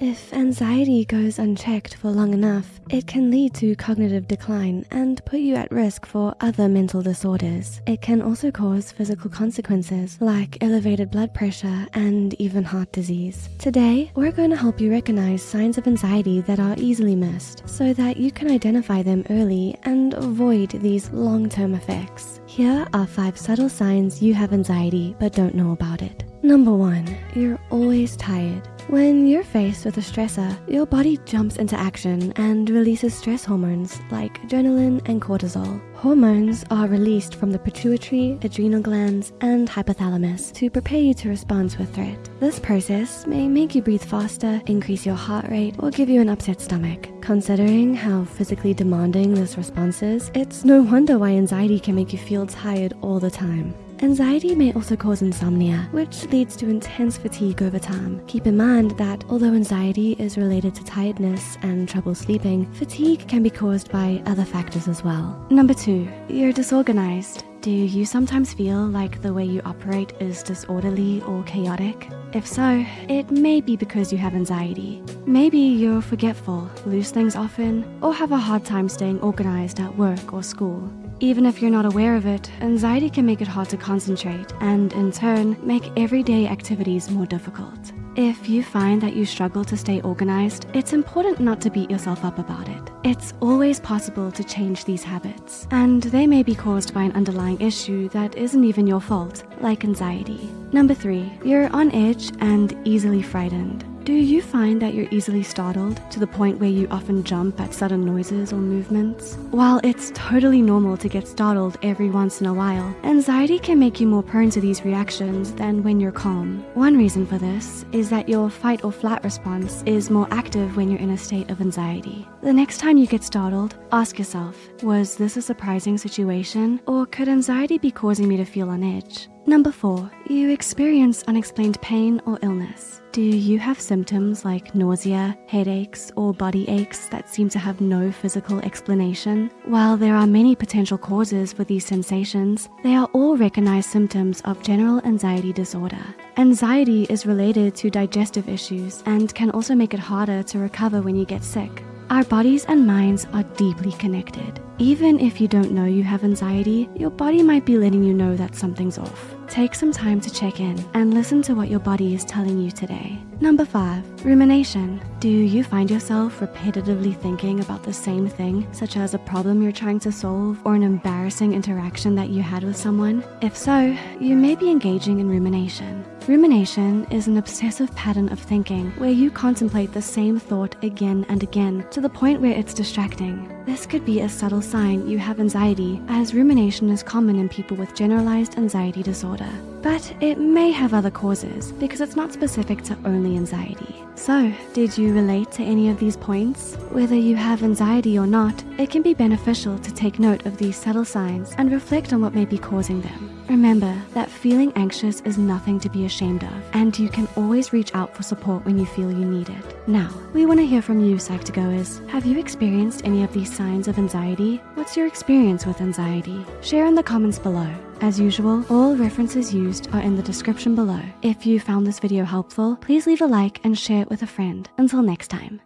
If anxiety goes unchecked for long enough, it can lead to cognitive decline and put you at risk for other mental disorders. It can also cause physical consequences like elevated blood pressure and even heart disease. Today, we're going to help you recognize signs of anxiety that are easily missed so that you can identify them early and avoid these long-term effects. Here are five subtle signs you have anxiety but don't know about it. Number one, you're always tired. When you're faced with a stressor, your body jumps into action and releases stress hormones like adrenaline and cortisol. Hormones are released from the pituitary, adrenal glands, and hypothalamus to prepare you to respond to a threat. This process may make you breathe faster, increase your heart rate, or give you an upset stomach. Considering how physically demanding this response is, it's no wonder why anxiety can make you feel tired all the time. Anxiety may also cause insomnia, which leads to intense fatigue over time. Keep in mind that although anxiety is related to tiredness and trouble sleeping, fatigue can be caused by other factors as well. Number two, you're disorganized. Do you sometimes feel like the way you operate is disorderly or chaotic? If so, it may be because you have anxiety. Maybe you're forgetful, lose things often, or have a hard time staying organized at work or school. Even if you're not aware of it, anxiety can make it hard to concentrate and in turn, make everyday activities more difficult. If you find that you struggle to stay organized, it's important not to beat yourself up about it. It's always possible to change these habits, and they may be caused by an underlying issue that isn't even your fault, like anxiety. Number three, you're on edge and easily frightened. Do you find that you're easily startled to the point where you often jump at sudden noises or movements? While it's totally normal to get startled every once in a while, anxiety can make you more prone to these reactions than when you're calm. One reason for this is that your fight or flight response is more active when you're in a state of anxiety. The next time you get startled, ask yourself, was this a surprising situation or could anxiety be causing me to feel on edge? Number four, you experience unexplained pain or illness. Do you have symptoms like nausea, headaches, or body aches that seem to have no physical explanation? While there are many potential causes for these sensations, they are all recognized symptoms of general anxiety disorder. Anxiety is related to digestive issues and can also make it harder to recover when you get sick. Our bodies and minds are deeply connected. Even if you don't know you have anxiety, your body might be letting you know that something's off. Take some time to check in and listen to what your body is telling you today. Number five, rumination. Do you find yourself repetitively thinking about the same thing, such as a problem you're trying to solve or an embarrassing interaction that you had with someone? If so, you may be engaging in rumination. Rumination is an obsessive pattern of thinking where you contemplate the same thought again and again to the point where it's distracting. This could be a subtle sign you have anxiety as rumination is common in people with generalized anxiety disorder. But it may have other causes because it's not specific to only anxiety. So, did you relate to any of these points? Whether you have anxiety or not, it can be beneficial to take note of these subtle signs and reflect on what may be causing them. Remember that feeling anxious is nothing to be ashamed of, and you can always reach out for support when you feel you need it. Now, we want to hear from you, Psych2Goers. Have you experienced any of these signs of anxiety? What's your experience with anxiety? Share in the comments below. As usual, all references used are in the description below. If you found this video helpful, please leave a like and share it with a friend. Until next time.